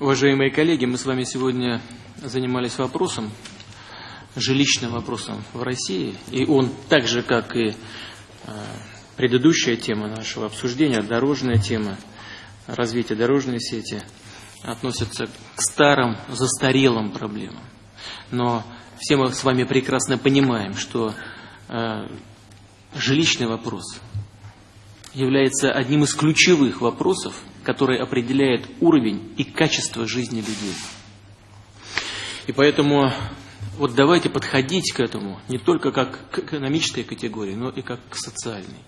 Уважаемые коллеги, мы с вами сегодня занимались вопросом, жилищным вопросом в России, и он так же, как и э, предыдущая тема нашего обсуждения, дорожная тема, развитие дорожной сети, относится к старым, застарелым проблемам. Но все мы с вами прекрасно понимаем, что э, жилищный вопрос является одним из ключевых вопросов, который определяет уровень и качество жизни людей. И поэтому вот давайте подходить к этому не только как к экономической категории, но и как к социальной.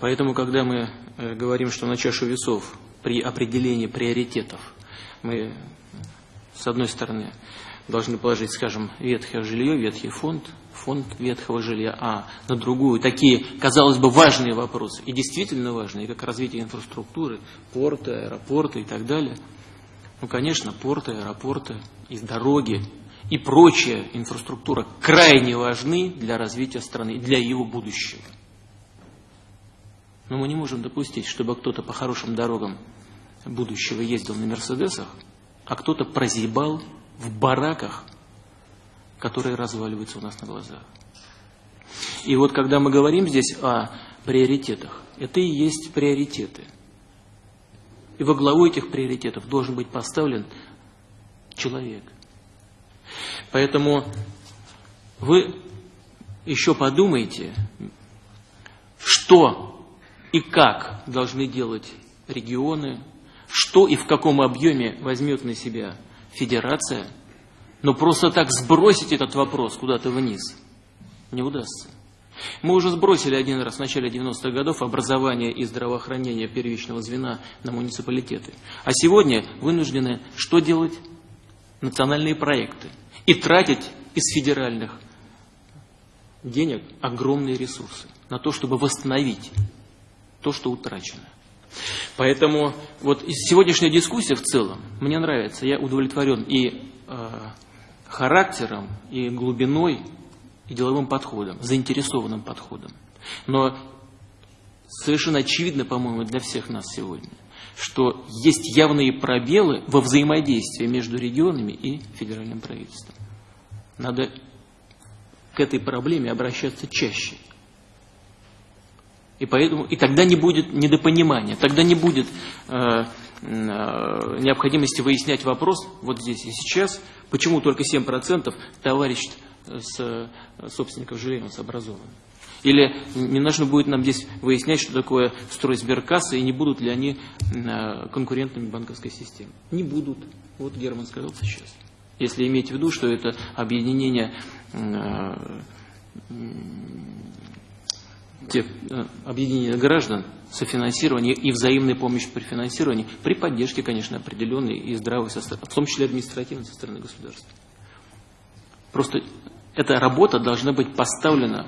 Поэтому, когда мы э, говорим, что на чашу весов при определении приоритетов мы, с одной стороны, должны положить, скажем, ветхое жилье, ветхий фонд, фонд ветхого жилья, а на другую такие, казалось бы, важные вопросы, и действительно важные, как развитие инфраструктуры, порты, аэропорты и так далее. Ну, конечно, порты, аэропорты и дороги и прочая инфраструктура крайне важны для развития страны, для его будущего. Но мы не можем допустить, чтобы кто-то по хорошим дорогам будущего ездил на Мерседесах, а кто-то прозябал в бараках, которые разваливаются у нас на глазах. И вот когда мы говорим здесь о приоритетах, это и есть приоритеты. И во главу этих приоритетов должен быть поставлен человек. Поэтому вы еще подумайте, что и как должны делать регионы, что и в каком объеме возьмет на себя федерация, но просто так сбросить этот вопрос куда-то вниз не удастся. Мы уже сбросили один раз в начале 90-х годов образование и здравоохранение первичного звена на муниципалитеты. А сегодня вынуждены что делать? Национальные проекты. И тратить из федеральных денег огромные ресурсы на то, чтобы восстановить то, что утрачено. Поэтому вот сегодняшняя дискуссия в целом мне нравится. Я удовлетворен и э, характером, и глубиной, и деловым подходом, заинтересованным подходом. Но совершенно очевидно, по-моему, для всех нас сегодня, что есть явные пробелы во взаимодействии между регионами и федеральным правительством. Надо к этой проблеме обращаться чаще. И, поэтому, и тогда не будет недопонимания, тогда не будет э, э, необходимости выяснять вопрос вот здесь и сейчас, почему только 7% товарищ с э, собственников жилья с образован. Или не нужно будет нам здесь выяснять, что такое строй сберкассы, и не будут ли они э, конкурентами банковской системы. Не будут. Вот Герман сказал сейчас. Если иметь в виду, что это объединение э, те э, объединения граждан, софинансирование и взаимная помощь при финансировании, при поддержке, конечно, определенной и здравой, в том числе административной со стороны государства. Просто эта работа должна быть поставлена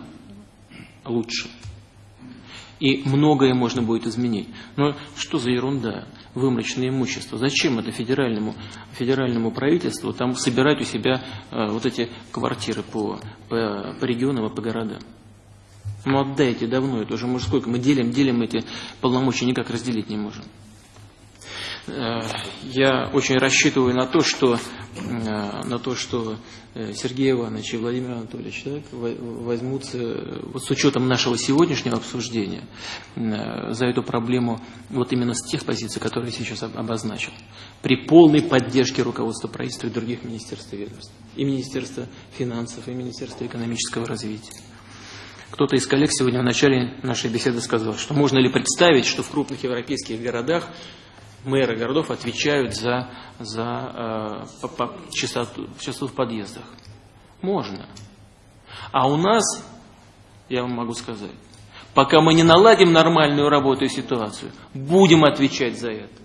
лучше. И многое можно будет изменить. Но что за ерунда? Выморочное имущество. Зачем это федеральному, федеральному правительству там собирать у себя э, вот эти квартиры по, по, по регионам и по городам? Ну отдайте давно, это уже сколько, мы делим, делим эти полномочия, никак разделить не можем. Э, я очень рассчитываю на то, что, э, на то, что э, Сергей Иванович и Владимир Анатольевич так, возьмутся вот с учетом нашего сегодняшнего обсуждения за эту проблему вот именно с тех позиций, которые я сейчас обозначил. При полной поддержке руководства правительства и других министерств и ведомств. И Министерства финансов, и Министерства экономического развития. Кто-то из коллег сегодня в начале нашей беседы сказал, что можно ли представить, что в крупных европейских городах мэры городов отвечают за, за э, по, по, частоту, частоту в подъездах. Можно. А у нас, я вам могу сказать, пока мы не наладим нормальную работу и ситуацию, будем отвечать за это.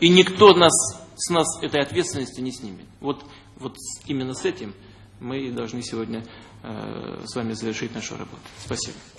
И никто нас, с нас этой ответственности не снимет. Вот, вот именно с этим мы должны сегодня Э, с вами завершить нашу работу. Спасибо.